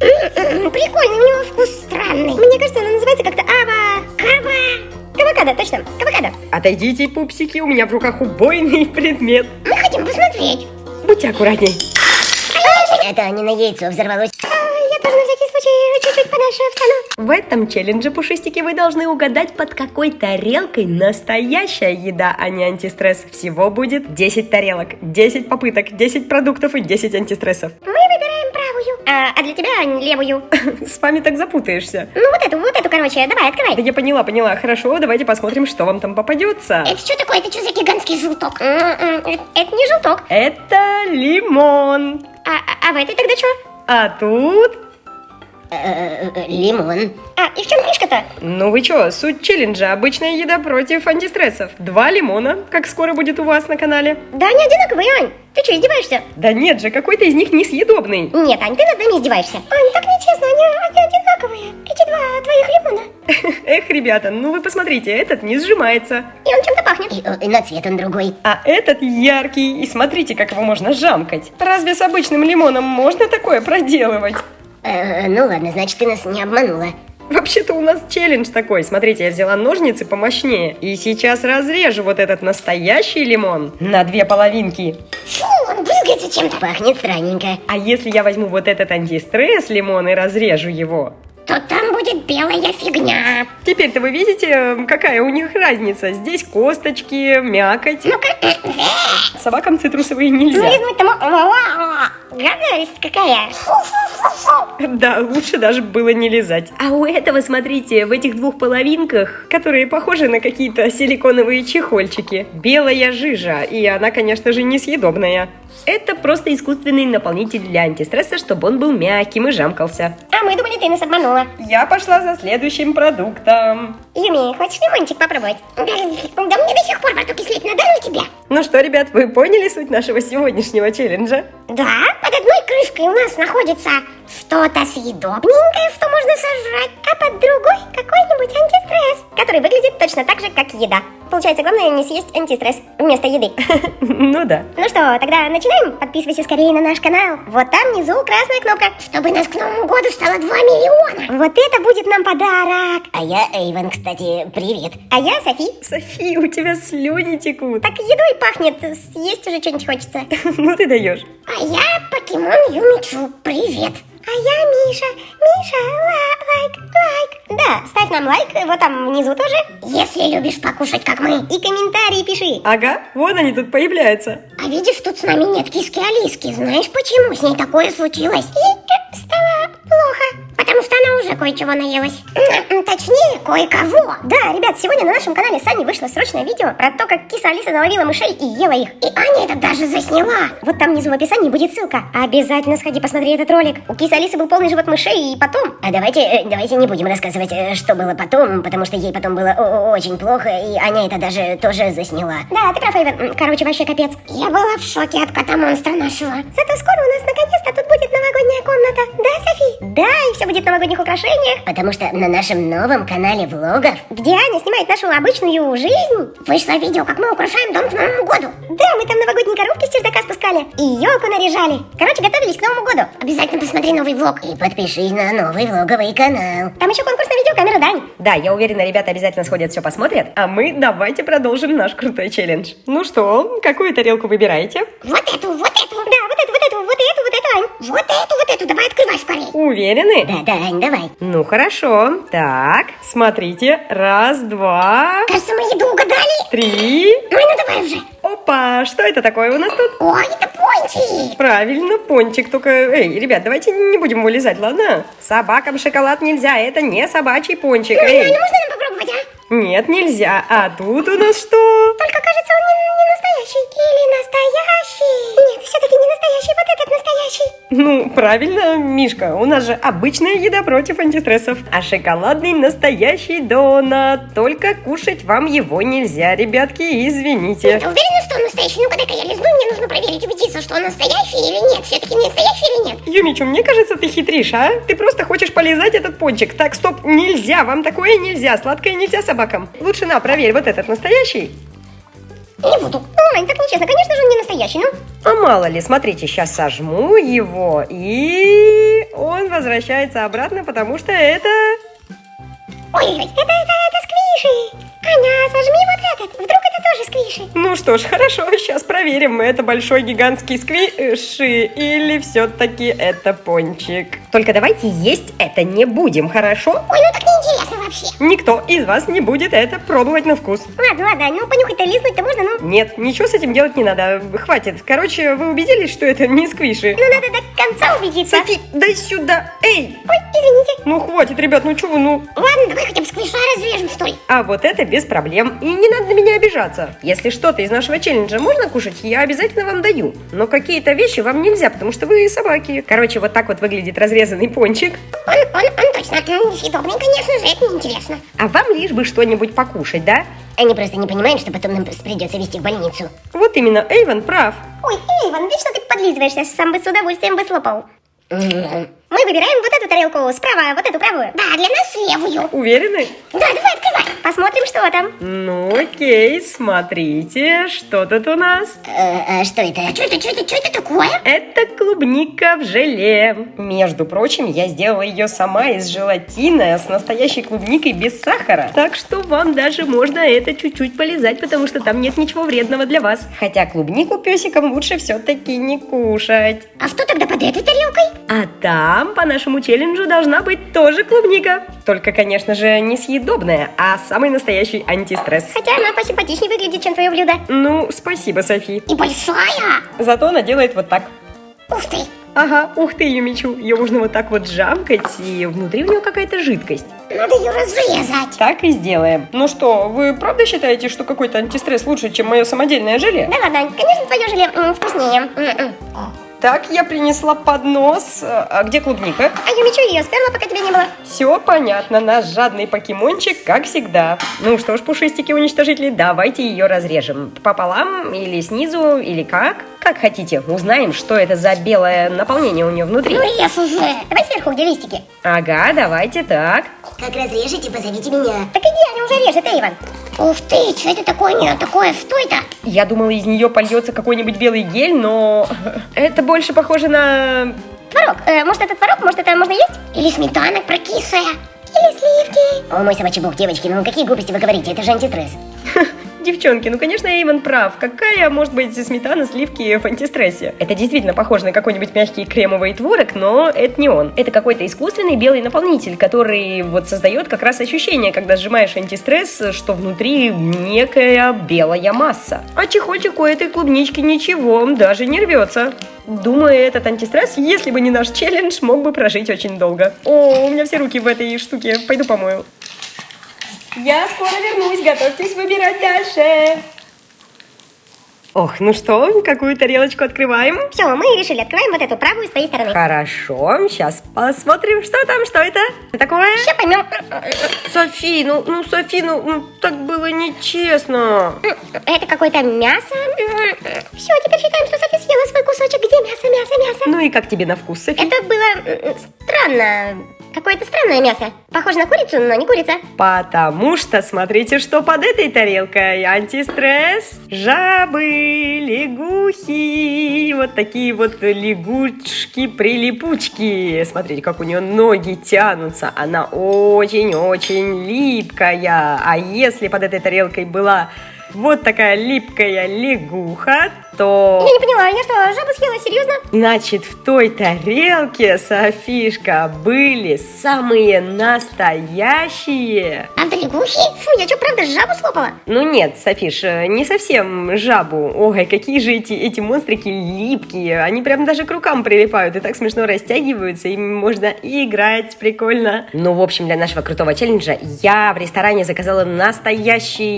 Прикольный, у него вкус странный. Мне кажется, она называется как-то ава... Кава... Кавокадо, точно, кавокадо. Отойдите, пупсики, у меня в руках убойный предмет. Мы хотим посмотреть. Будьте аккуратней. Это не на яйцо взорвалось. А, я тоже на всякий случай чуть-чуть подальше встану. В этом челлендже, пушистики, вы должны угадать, под какой тарелкой настоящая еда, а не антистресс. Всего будет 10 тарелок, 10 попыток, 10 продуктов и 10 антистрессов. Мы выбираем. А, а для тебя левую. С вами так запутаешься. Ну вот эту, вот эту, короче, давай, Да открывай. я поняла, поняла. Хорошо, давайте посмотрим, что вам там попадется. Это что такое? Это что за гигантский желток? М-м, Это не желток. Это лимон. А, а- а в этой тогда что? А тут... Лимон. А, и в чем фишка-то? Ну вы чё, суть челленджа – обычная еда против антистрессов. Два лимона, как скоро будет у вас на канале. Да они одинаковые, Ань. Ты что, издеваешься? Да нет же, какой-то из них несъедобный. Нет, Ань, ты над нами издеваешься. Ань, так нечестно, они, они одинаковые. Эти два твоих лимона. Эх, ребята, ну вы посмотрите, этот не сжимается. И он чем-то пахнет. И, на цвет он другой. А этот яркий, и смотрите, как его можно жамкать. Разве с обычным лимоном можно такое проделывать? Ну ладно, значит, ты нас не обманула. Вообще-то у нас челлендж такой. Смотрите, я взяла ножницы помощнее. И сейчас разрежу вот этот настоящий лимон на две половинки. Фу, он брызгается чем-то. Пахнет странненько. А если я возьму вот этот антистресс лимон и разрежу его? То там будет белая фигня. Теперь-то вы видите, э, какая у них разница? Здесь косточки, мякоть. Ну-ка, Собакам цитрусовые нельзя. Гадость какая. Да, лучше даже было не лизать. А у этого, смотрите, в этих двух половинках, которые похожи на какие-то силиконовые чехольчики, белая жижа, и она, конечно же, несъедобная. Это просто искусственный наполнитель для антистресса, чтобы он был мягким и жамкался. А мы думали, ты нас обманула. Я пошла за следующим продуктом. Юми, хочешь лимончик попробовать? Да мне до сих пор во рту кислить надо у тебя. Ну что, ребят, вы поняли суть нашего сегодняшнего челленджа? Да, под одной крышкой у нас находится что-то съедобненькое, что можно сожрать, а под другой какой-нибудь антистресс, который выглядит точно так же, как еда. Получается, главное не съесть антистресс вместо еды. Ну да. Ну что, тогда начинаем? Подписывайся скорее на наш канал. Вот там внизу красная кнопка. Чтобы нас к Новому году стало 2 миллиона. Вот это будет нам подарок. А я Эйвен, кстати, привет. А я Софи. Софи, у тебя слюни текут. Так едой пахнет, съесть уже что-нибудь хочется. Ну ты даешь. А я покемон Юмичу, привет. А я Миша. Миша, ла- лайк, лайк. Да, ставь нам лайк, вот там внизу тоже. Если любишь покушать, как мы. И комментарии пиши. Ага, вот они тут появляются. А видишь, тут с нами нет киски Алиски. Знаешь, почему с ней такое случилось? Ей э, стало плохо. Кое-чего наелась. М, Точнее, кое-кого. Да, ребят, сегодня на нашем канале с Аней вышло срочное видео про то, как киса Алиса наловила мышей и ела их. И Аня это даже засняла. Вот там внизу в описании будет ссылка. Обязательно сходи посмотри этот ролик. У кисы Алисы был полный живот мышей и потом... А давайте, э, давайте не будем рассказывать, э, что было потом, потому что ей потом было очень плохо, и Аня это даже тоже засняла. Да, ты прав, Эйвен. Короче, вообще капец. Я была в шоке от кота-монстра нашего. Зато скоро у нас наконец-то тут будет новогодняя комната. Да, Софи? Да, и все будет новогодних украшениях. Потому что на нашем новом канале влогов, где Аня снимает нашу обычную жизнь, вышло видео, как мы украшаем дом к Новому году. Да, мы там новогодние коробки с чердака спускали и елку наряжали. Короче, готовились к Новому году. Обязательно посмотри новый влог. И подпишись на новый влоговый канал. Там еще конкурс на видеокамеру, Дань. Да, я уверена, ребята обязательно сходят, все посмотрят. А мы давайте продолжим наш крутой челлендж. Ну что, какую тарелку выбираете? Вот эту, вот эту, вот эту, вот эту. Вот эту, давай открывай скорее. Уверены? Да, да, Ань, давай. Ну хорошо. Так, смотрите. Раз, два, Кажется, мы еду угадали. три. Ой, ну давай уже. Опа, что это такое у нас тут? Ой, это пончик. Правильно, пончик, только... Эй, ребят, давайте не будем вылезать, ладно? Собакам шоколад нельзя, это не собачий пончик. Ну, Эй, ну, можно нам попробовать, а? нет, нельзя. А тут у нас что? Только кажется, он не, не настоящий. Или настоящий. Нет, все-таки не настоящий, вот этот настоящий. Ну, правильно, Мишка, у нас же обычная еда против антистрессов. А шоколадный настоящий донат. Только кушать вам его нельзя, ребятки, извините. Ты уверена, что он настоящий? Ну-ка, дай-ка я лизну, мне нужно проверить, убедиться, что он настоящий или нет. Все-таки не настоящий или нет? Юмичу, мне кажется, ты хитришь, а? Ты просто хочешь полизать этот пончик. Так, стоп, нельзя, вам такое нельзя. Сладкое нельзя собакам. Лучше на, проверь, вот этот настоящий. Не буду. Ну, Ань, так нечестно. Конечно же, он не настоящий, ну. А мало ли, смотрите, сейчас сожму его, и он возвращается обратно, потому что это... Ой-ой-ой, это, это, это сквиши. Аня, сожми вот этот. Вдруг это тоже сквиши? Ну что ж, хорошо, сейчас проверим, это большой гигантский сквиши или все-таки это пончик. Только давайте есть это не будем, хорошо? Ой, ну так неинтересно вообще. Никто из вас не будет это пробовать на вкус. Ладно, ладно, ну понюхать-то лизнуть-то можно, ну. Нет, ничего с этим делать не надо, хватит. Короче, вы убедились, что это не сквиши? Ну надо до конца убедиться. Софи, дай сюда, эй! Ой, извините. Ну хватит, ребят, ну чего вы, ну... Ладно, давай хотя бы сквиша разрежем, что ли. А вот это без проблем. И не надо на меня обижаться. Если что-то из нашего челленджа можно кушать, я обязательно вам даю. Но какие-то вещи вам нельзя, потому что вы собаки. Короче, вот так вот выглядит разрезанный пончик. Он, он, он точно съедобный, конечно же, это неинтересно. А вам лишь бы что-нибудь покушать, да? Они просто не понимают, что потом нам придется везти в больницу. Вот именно, Эйвен прав. Ой, Эйван, вечно ты подлизываешься, сам бы с удовольствием бы слопал. Мы выбираем вот эту тарелку справа, вот эту правую. Да, для нас левую. Уверены? Да, давай открывай. Посмотрим, что там. Ну окей, смотрите, что тут у нас. Э, э, что это? Что это, что это, что это такое? Это клубника в желе. Между прочим, я сделала ее сама из желатина с настоящей клубникой без сахара. Так что вам даже можно это чуть-чуть полезать, потому что там нет ничего вредного для вас. Хотя клубнику песикам лучше все-таки не кушать. А что тогда под этой тарелкой? А там по нашему челленджу должна быть тоже клубника. Только, конечно же, не съедобная, а самый настоящий антистресс. Хотя она посимпатичнее выглядит, чем твое блюдо. Ну, спасибо, Софи. И большая. Зато она делает вот так. Ух ты. Ага, ух ты, Юмичу. Ее можно вот так вот жамкать, и внутри у нее какая-то жидкость. Надо ее разрезать. Так и сделаем. Ну что, вы правда считаете, что какой-то антистресс лучше, чем мое самодельное желе? Да ладно, конечно, твое желе м, вкуснее. М-м. Так, я принесла поднос. А где клубника? А я мечу ее сперла, пока тебя не было. Все понятно, наш жадный покемончик, как всегда. Ну что ж, пушистики уничтожители, давайте ее разрежем. Пополам, или снизу, или как? Как хотите, узнаем, что это за белое наполнение у нее внутри. Ну режь уже. Давай сверху, где листики. Ага, давайте так. Как разрежете, позовите меня. Так иди, она уже режет, Эйван. Ух ты, что это такое? Не, такое, что это? Я думала, из нее польется какой-нибудь белый гель, но это больше похоже на... Творог. Э, может, это творог? Может, это можно есть? Или сметана прокислая? Или сливки? О, мой собачий бог, девочки, ну какие глупости вы говорите? Это же антистресс. Девчонки, ну конечно Эйвен прав. Какая может быть сметана, сливки в антистрессе? Это действительно похоже на какой-нибудь мягкий кремовый творог, но это не он. Это какой-то искусственный белый наполнитель, который вот создает как раз ощущение, когда сжимаешь антистресс, что внутри некая белая масса. А чехольчик у этой клубнички ничего, даже не рвется. Думаю, этот антистресс, если бы не наш челлендж, мог бы прожить очень долго. О, у меня все руки в этой штуке. Пойду помою. Я скоро вернусь, готовьтесь выбирать дальше. Ох, ну что, какую тарелочку открываем? Все, мы решили, открываем вот эту правую с твоей стороны. Хорошо, сейчас посмотрим, что там, что это такое. Сейчас поймем. Софи, ну, ну, Софи, ну, ну, так было нечестно. Это какое-то мясо. Все, теперь считаем, что Софи съела свой кусочек. Где мясо, мясо, мясо? Ну и как тебе на вкус, Софи? Это было м, странно. Какое-то странное мясо. Похоже на курицу, но не курица. Потому что смотрите, что под этой тарелкой. Антистресс, жабы, лягухи, вот такие вот лягушки-прилипучки. Смотрите, как у нее ноги тянутся. Она очень-очень липкая. А если под этой тарелкой была вот такая липкая лягуха, то... Я не поняла, я что, жабу съела, серьезно? Значит, в той тарелке, Софишка, были самые настоящие... Правда лягухи? Фу, я что, правда жабу слопала? Ну нет, Софиш, э, не совсем жабу. Ой, какие же эти, эти монстрики липкие. Они прям даже к рукам прилипают и так смешно растягиваются. Ими можно играть, прикольно. Ну, в общем, для нашего крутого челленджа я в ресторане заказала настоящие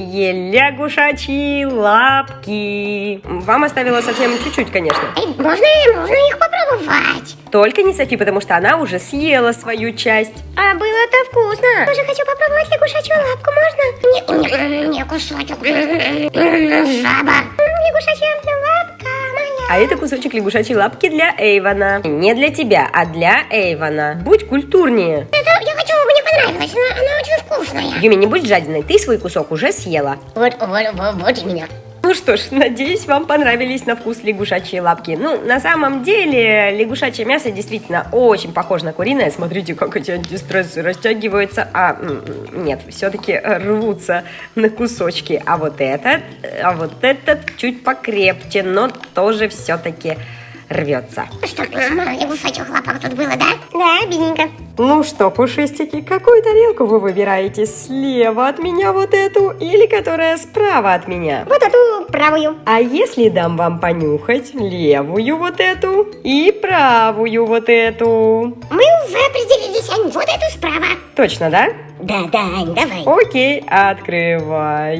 лягушачьи лапки. Вам оставила совсем чуть-чуть, конечно. Эй, можно, можно их попробовать? Только не Софи, потому что она уже съела свою часть. А было-то вкусно. Тоже хочу попробовать лягушачью лапку, можно? Не, не, не кусочек. Жаба. Лягушачья лапка. А это кусочек лягушачьей лапки для Эйвана. Не для тебя, а для Эйвана. Будь культурнее. Это я понравилось, но она очень вкусная. Юми, не будь жадиной, ты свой кусок уже съела. Вот, вот, вот, вот именно. Ну Ну что ж, надеюсь, вам понравились на вкус лягушачьи лапки. Ну, на самом деле, лягушачье мясо действительно очень похоже на куриное. Смотрите, как эти антистрессы растягиваются, а нет, все-таки рвутся на кусочки. А вот этот, а вот этот чуть покрепче, но тоже все-таки рвется. Что, мало лягушачьих лапок тут было, да? Да, обидненько. Ну что, пушистики, какую тарелку вы выбираете? Слева от меня вот эту или которая справа от меня? Вот эту правую. А если дам вам понюхать левую вот эту и правую вот эту? Мы уже определились, Ань, вот эту справа. Точно, да? Да, да, Ань, давай. Окей, открываю.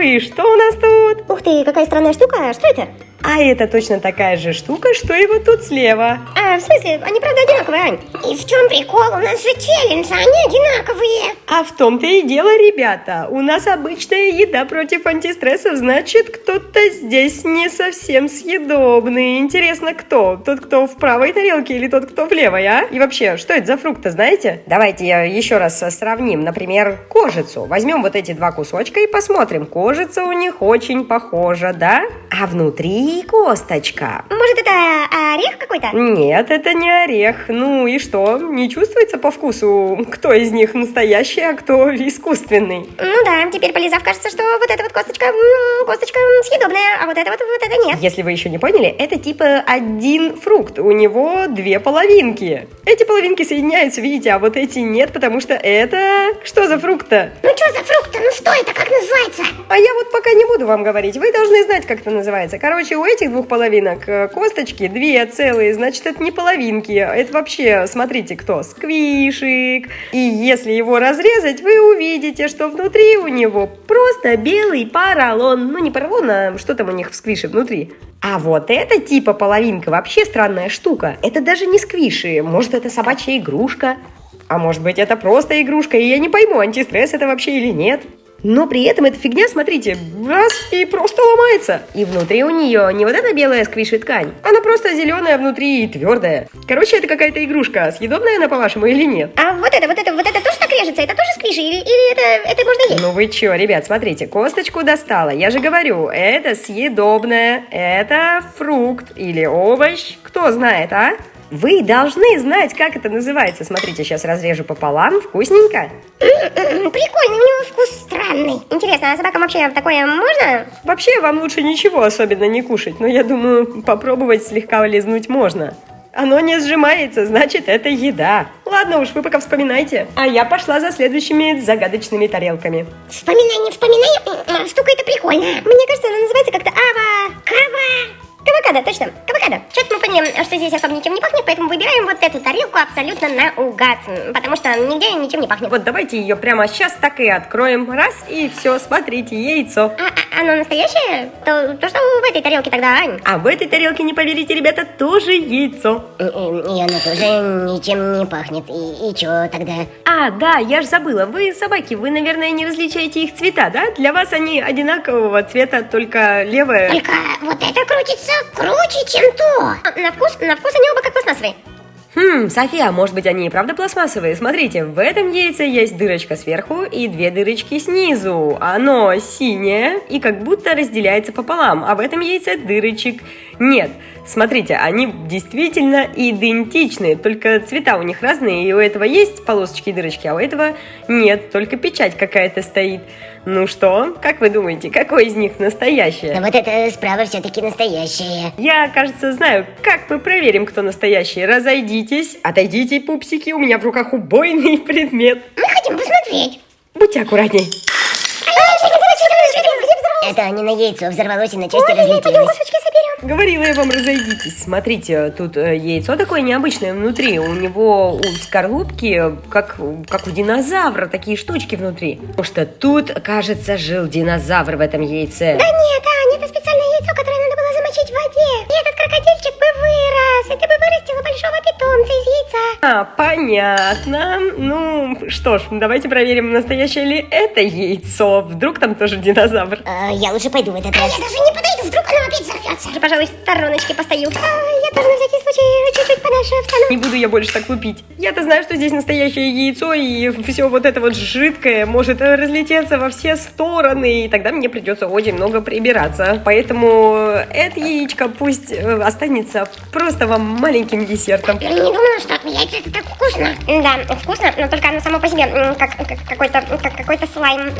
И что у нас тут? Ух ты, какая странная штука. Что это? А это точно такая же штука, что и вот тут слева. А, в смысле, они правда одинаковые, Ань? И в чем прикол? У нас же челлендж, а они одинаковые. А в том-то и дело, ребята. У нас обычная еда против антистрессов, значит, кто-то здесь не совсем съедобный. Интересно, кто? Тот, кто в правой тарелке или тот, кто в левой, а? И вообще, что это за фрукты, знаете? Давайте еще раз сравним. Например, кожицу. Возьмем вот эти два кусочка и посмотрим. Кожица у них очень похожа, да? А внутри косточка. Может, это орех какой-то? Нет, это не орех. Ну и что? Не чувствуется по вкусу, кто из них настоящий, а кто искусственный? Ну да, теперь полизав, кажется, что вот эта вот косточка, косточка съедобная, а вот это вот, вот это нет. Если вы еще не поняли, это типа один фрукт. У него две половинки. Эти половинки соединяются, видите, а вот эти нет, потому что это... Что за фрукт-то? Ну что за фрукт-то? Ну что это? Как называется? А я вот пока не буду вам говорить. Вы должны знать, как это называется. Короче, у этих двух половинок э, косточки две целые, значит, это не половинки. Это вообще, смотрите, кто? Сквишик. И если его разрезать, вы увидите, что внутри у него просто белый поролон. Ну, не поролон, а что там у них в сквише внутри? А вот эта типа половинка вообще странная штука. Это даже не сквиши. Может, это собачья игрушка. А может быть, это просто игрушка, и я не пойму, антистресс это вообще или нет. Но при этом эта фигня, смотрите, раз и просто ломается. И внутри у нее не вот эта белая сквиши ткань, она просто зеленая внутри и твердая. Короче, это какая-то игрушка. Съедобная она, по-вашему, или нет? А вот это, вот это, вот это тоже так режется? Это тоже сквиши? Или, или это, это можно есть? Ну вы чё, ребят, смотрите, косточку достала. Я же говорю, это съедобное, это фрукт или овощ. Кто знает, а? Вы должны знать, как это называется. Смотрите, сейчас разрежу пополам. Вкусненько? Прикольный, у него вкус странный. Интересно, а собакам вообще такое можно? Вообще, вам лучше ничего особенно не кушать. Но я думаю, попробовать слегка лизнуть можно. Оно не сжимается, значит, это еда. Ладно уж, вы пока вспоминайте. А я пошла за следующими загадочными тарелками. Вспоминай, не вспоминай. Штука эта прикольная. Мне кажется, она называется как-то Ава. Кава. Кавакада, точно, кавакада. Что-то мы поняли, что здесь особо ничем не пахнет, поэтому выбираем вот эту тарелку абсолютно наугад, потому что нигде ничем не пахнет. Вот давайте ее прямо сейчас так и откроем. Раз, и все, смотрите, яйцо. А, а оно настоящее? То, то что в этой тарелке тогда, Ань? А в этой тарелке, не поверите, ребята, тоже яйцо. И, и, и оно тоже ничем не пахнет. И, и что тогда? А, да, я ж забыла. Вы собаки, вы, наверное, не различаете их цвета, да? Для вас они одинакового цвета, только левая... Только вот крутится круче, чем то. На вкус, на вкус они оба как пластмассовые. Хм, София, может быть они и правда пластмассовые? Смотрите, в этом яйце есть дырочка сверху и две дырочки снизу. Оно синее и как будто разделяется пополам, а в этом яйце дырочек нет. Смотрите, они действительно идентичны, только цвета у них разные, и у этого есть полосочки и дырочки, а у этого нет, только печать какая-то стоит. Ну что, как вы думаете, какой из них настоящий? А вот это справа все-таки настоящее. Я, кажется, знаю, как мы проверим, кто настоящий. Разойдитесь, отойдите, пупсики, у меня в руках убойный предмет. Мы хотим посмотреть. Будьте аккуратней. Это не на яйцо взорвалось и на части разлетелось. Говорила я вам, разойдитесь. Смотрите, тут э, яйцо такое необычное внутри. У него у скорлупки, как, как у динозавра, такие штучки внутри. Потому что тут, кажется, жил динозавр в этом яйце. Да нет, Аня, это специальное яйцо, которое надо было замочить в воде. И этот крокодильчик бы вырос. Это бы вырастило большого питомца из яйца. А, понятно. Ну, что ж, давайте проверим, настоящее ли это яйцо. Вдруг там тоже динозавр. А, я лучше пойду в этот раз. А я даже не подойду, вдруг оно опять Я, пожалуй, в стороночке постою. А, я тоже на всякий случай чуть-чуть подальше встану. Не буду я больше так лупить. Я-то знаю, что здесь настоящее яйцо, и все вот это вот жидкое может разлететься во все стороны, и тогда мне придется очень много прибираться. Поэтому это яичко пусть э, останется просто вам маленьким десертом. Я не думала, что яйца это так вкусно. Да, вкусно, но только оно само по себе как, как какой-то как какой-то слайм.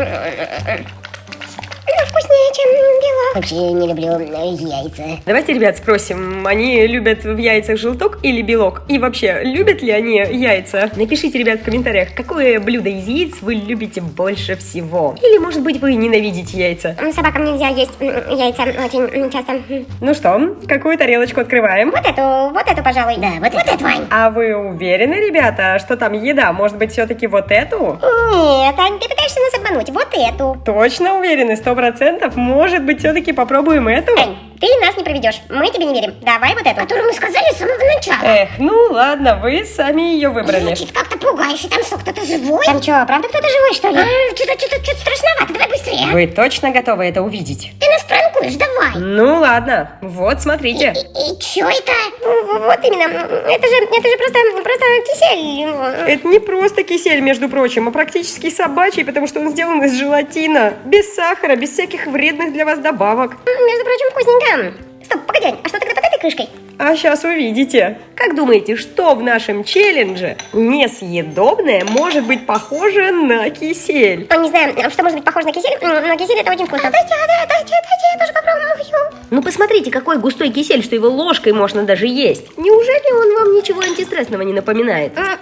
Ну, вкуснее, чем белок. Вообще не люблю э, яйца. Давайте, ребят, спросим, они любят в яйцах желток или белок? И вообще, любят ли они яйца? Напишите, ребят, в комментариях, какое блюдо из яиц вы любите больше всего. Или, может быть, вы ненавидите яйца. Собакам нельзя есть яйца очень часто. Ну что, какую тарелочку открываем? Вот эту, вот эту, пожалуй. Да, вот, вот эту, Вань. А вы уверены, ребята, что там еда? Может быть, все-таки вот эту? Нет, Ань, ты пытаешься нас обмануть. Вот эту. Точно уверены? Сто процентов? Может быть, все-таки попробуем эту? Ты нас не проведешь. Мы тебе не верим. Давай вот эту. Которую мы сказали с самого начала. Эх, ну ладно, вы сами ее выбрали. Звучит как-то пугающе. Там что, кто-то живой? Там что, правда кто-то живой, что ли? А, что-то, что-то, что-то страшновато. Давай быстрее. Вы точно готовы это увидеть? Ты нас пранкуешь, давай. Ну ладно, вот смотрите. И, и что это? Вот именно. Это же, это же просто, просто кисель. Это не просто кисель, между прочим, а практически собачий, потому что он сделан из желатина. Без сахара, без всяких вредных для вас добавок. Между прочим, вкусненько. Стоп, погоди, а что тогда под этой крышкой? А сейчас увидите. Как думаете, что в нашем челлендже несъедобное может быть похоже на кисель? А, не знаю, что может быть похоже на кисель, но кисель это очень вкусно. Дайте, да, дайте, дайте, я тоже попробую. Ну посмотрите, какой густой кисель, что его ложкой можно даже есть. Неужели он вам ничего антистрессного не напоминает? М, м,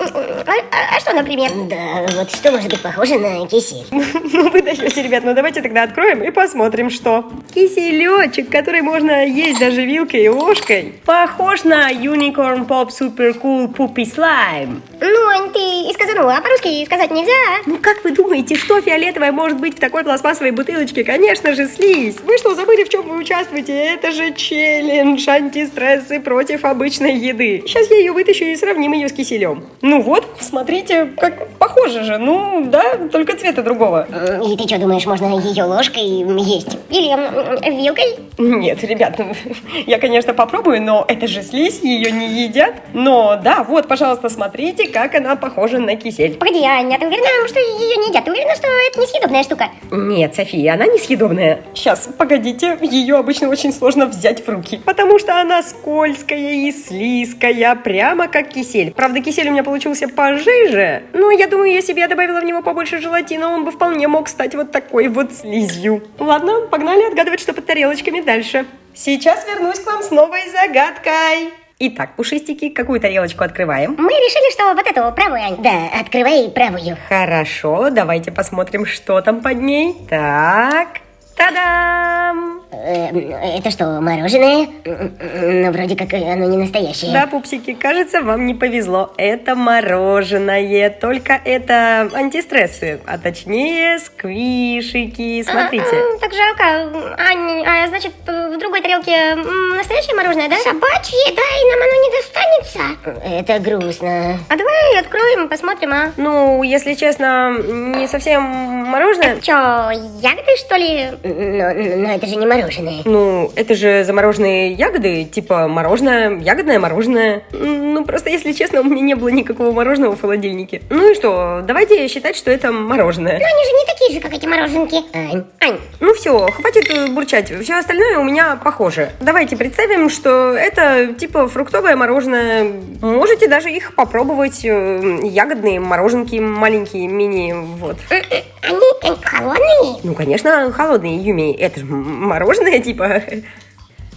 А, а- а что, например? Да, вот что может быть похоже на кисель? Ну вы даете, ребят, ну давайте тогда откроем и посмотрим, что. Киселечек, который можно есть даже вилкой и ложкой. Похож на Unicorn Pop Super Cool Poopy Slime. Ну, Ань, ты и сказанула, а по-русски сказать нельзя. Ну как вы думаете, что фиолетовое может быть в такой пластмассовой бутылочке? Конечно же, слизь. Вы что, забыли, в чем вы участвуете? Это же челлендж антистрессы против обычной еды. Сейчас я ее вытащу и сравним ее с киселем. Ну вот, смотрите, как похоже же. Ну да, только цвета другого. И ты что, думаешь, можно ее ложкой есть? Или вилкой. Нет, ребят, ну, я, конечно, попробую, но это же слизь, ее не едят. Но да, вот, пожалуйста, смотрите, как она похожа на кисель. Погоди, Аня, ты уверена, что ее не едят? Ты уверена, что это несъедобная штука? Нет, София, она несъедобная. Сейчас, погодите, ее обычно очень сложно взять в руки, потому что она скользкая и слизкая, прямо как кисель. Правда, кисель у меня получился пожиже, но я думаю, если бы я добавила в него побольше желатина, он бы вполне мог стать вот такой вот слизью. Ладно, погнали отгадывать, что под тарелочками дальше. Сейчас вернусь к вам с новой загадкой. Итак, пушистики, какую тарелочку открываем? Мы решили, что вот эту правую, Ань. Да, открывай правую. Хорошо, давайте посмотрим, что там под ней. Так, та-дам! Эм, это что, мороженое? М, Ну, вроде как оно не настоящее. Да, пупсики, кажется, вам не повезло. Это мороженое, только это антистрессы, а точнее сквишики. Смотрите. А, а, так жалко. Ань, а значит, в другой тарелке настоящее мороженое, да? Собачье, да, и нам оно не достанется. Это грустно. А давай откроем, посмотрим, а? Ну, если честно, не совсем мороженое. Чё, ягоды, что ли? Но, но это же не мороженое. Ну, это же замороженные ягоды, типа мороженое, ягодное мороженое. Ну, просто, если честно, у меня не было никакого мороженого в холодильнике. Ну и что, давайте считать, что это мороженое. Ну, они же не такие же, как эти мороженки. Ань, Ань, Ну все, хватит э, бурчать. Все остальное у меня похоже. Давайте представим, что это типа фруктовое мороженое. Можете даже их попробовать. э, Ягодные мороженки маленькие, мини, вот. Они э, холодные? Ну, конечно, холодные, Юми. Это же мороженое, типа.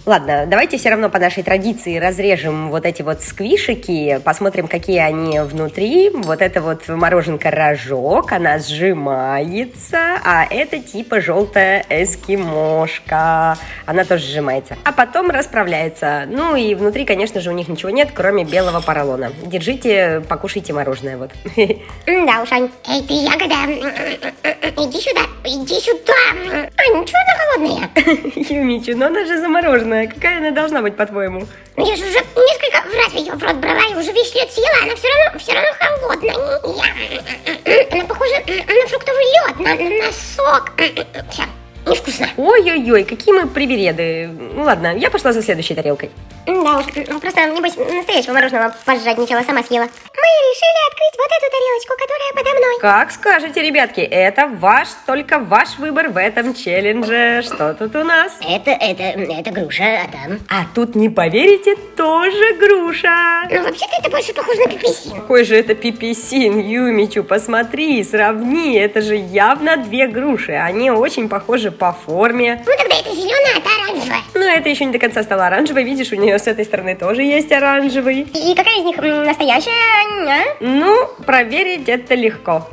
Ладно, давайте все равно по нашей традиции разрежем вот эти вот сквишики, посмотрим, какие они внутри. Вот это вот мороженка рожок, она сжимается, а это типа желтая эскимошка. Она тоже сжимается. А потом расправляется. Ну и внутри, конечно же, у них ничего нет, кроме белого поролона. Держите, покушайте мороженое вот. Да уж, Ань. Эй, ты ягода. Иди сюда, иди сюда. М, Ань, чего она холодная? Юмичу, но она же замороженная. Какая она должна быть, по-твоему? Ну, Я же уже несколько раз ее в рот брала и уже весь лед съела. Она все равно, все равно холодная. Я- Она похожа на фруктовый лед, на, на- сок. Все. невкусно. Ой-ой-ой, какие мы привереды. Ну ладно, я пошла за следующей тарелкой. Да уж, просто, небось, настоящего мороженого пожадничала, сама съела. Мы решили открыть вот эту тарелочку, которая подо мной. Как скажете, ребятки, это ваш, только ваш выбор в этом челлендже. Что тут у нас? Это, это, это груша, а там... А тут, не поверите, тоже груша. Ну, вообще-то это больше похоже на пиписин. Какой же это пиписин, Юмичу, посмотри, сравни, это же явно две груши, они очень похожи по форме. Ну, тогда это зеленая, а та оранжевая. Но это еще не до конца стало оранжевой, видишь, у нее с этой стороны тоже есть оранжевый. И какая из них настоящая, а? Ну, проверить это легко.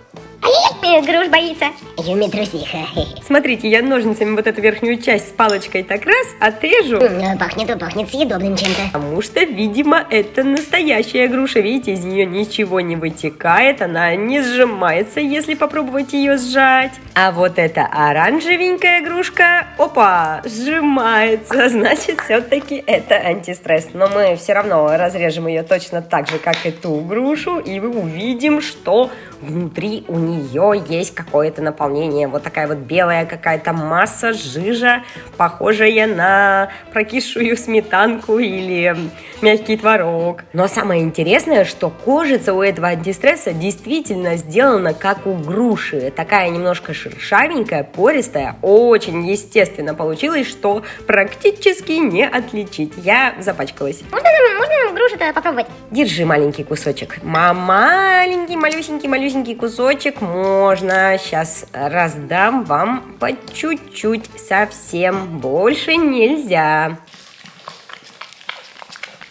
Ай-яй, груш боится. Юми трусиха. Смотрите, я ножницами вот эту верхнюю часть с палочкой так раз отрежу, М, Пахнет, пахнет съедобным чем-то. потому что, видимо, это настоящая груша. Видите, из нее ничего не вытекает, она не сжимается, если попробовать ее сжать. А вот эта оранжевенькая грушка, опа, сжимается, значит, все-таки это антистресс. Но мы все равно разрежем ее точно так же, как и ту грушу, и мы увидим, что внутри у нее есть какое-то наполнение. Вот такая вот белая какая-то масса, жижа, похожая на прокисшую сметанку или мягкий творог. Но самое интересное, что кожица у этого антистресса действительно сделана как у груши. Такая немножко шершавенькая, пористая, очень естественно получилось, что практически не отличить. Я запачкалась. Можно нам, можно нам грушу-то попробовать? Держи маленький кусочек. Ма- Маленький, малюсенький, малюсенький кусочек можно. Сейчас раздам вам по чуть-чуть совсем. Больше нельзя.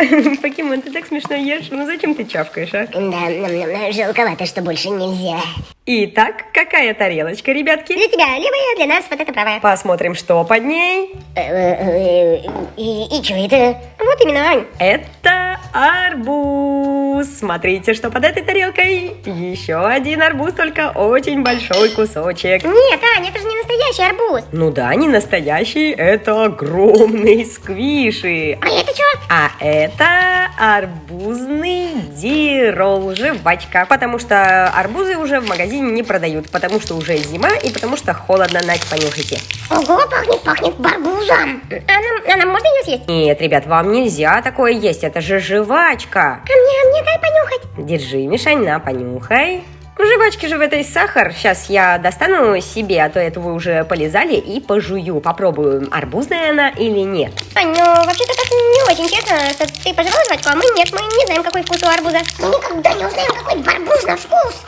Покемон, ты так смешно ешь. Ну зачем ты чавкаешь, а? Да, жалковато, что больше нельзя. Итак, какая тарелочка, ребятки? Для тебя левая, для нас вот эта правая. Посмотрим, что под ней. Э, э, э, И, и что это? Вот именно, Ань. Это арбуз. Смотрите, что под этой тарелкой. Еще один арбуз, только очень большой кусочек. Нет, Ань, это же не настоящий арбуз. Ну да, не настоящий, это огромные сквиши. А это что? А это арбузный дирол, жвачка. Потому что арбузы уже в магазине не продают, потому что уже зима и потому что холодно, Надь, понюхайте. Ого, пахнет, пахнет барбузом. А нам, а нам можно ее съесть? Нет, ребят, вам нельзя такое есть, это же жвачка. А мне, а мне дай понюхать. Держи, Мишань, на, понюхай. В жвачке же в этой сахар. Сейчас я достану себе, а то это вы уже полезали, и пожую. Попробую, арбузная она или нет. Ань, ну вообще-то так не очень честно, что ты пожевала жвачку, а мы нет, мы не знаем, какой вкус у арбуза. Мы никогда не узнаем, какой барбуз на вкус.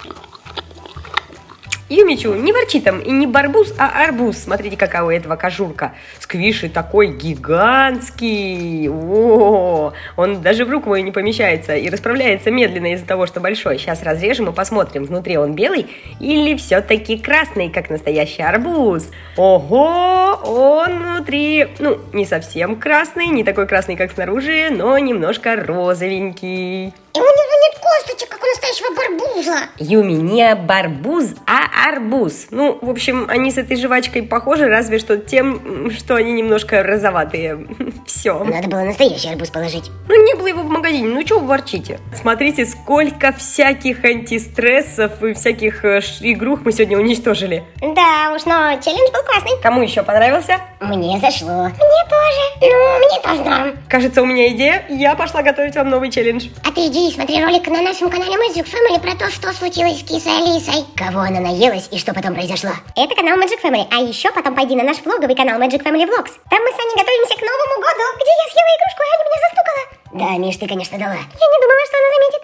Юмичу, не ворчи там, и не барбуз, а арбуз. Смотрите, какая у этого кожурка. Сквиши такой гигантский. О, он даже в руку мою не помещается и расправляется медленно из-за того, что большой. Сейчас разрежем и посмотрим, внутри он белый или все-таки красный, как настоящий арбуз. Ого, он внутри, ну, не совсем красный, не такой красный, как снаружи, но немножко розовенький. И у него нет косточек, как у настоящего барбуза. Юми, не барбуз, а арбуз. Ну, в общем, они с этой жвачкой похожи, разве что тем, что они немножко розоватые. Все. Надо было настоящий арбуз положить. Ну, не было его в магазине, ну чего вы ворчите? Смотрите, сколько всяких антистрессов и всяких э, игрух мы сегодня уничтожили. Да уж, но челлендж был классный. Кому еще понравился? Мне зашло. Мне тоже. Ну, мне тоже норм. Кажется, у меня идея. Я пошла готовить вам новый челлендж. А ты иди и смотри ролик на нашем канале Magic Family про то, что случилось с кисой Алисой. Кого она наелась и что потом произошло? Это канал Magic Family, а еще потом пойди на наш влоговый канал Magic Family Vlogs. Там мы с Аней готовимся к Новому году, где я съела игрушку, и Аня меня застукала. Да, Миш, ты, конечно, дала. Я не думала, что она заметит.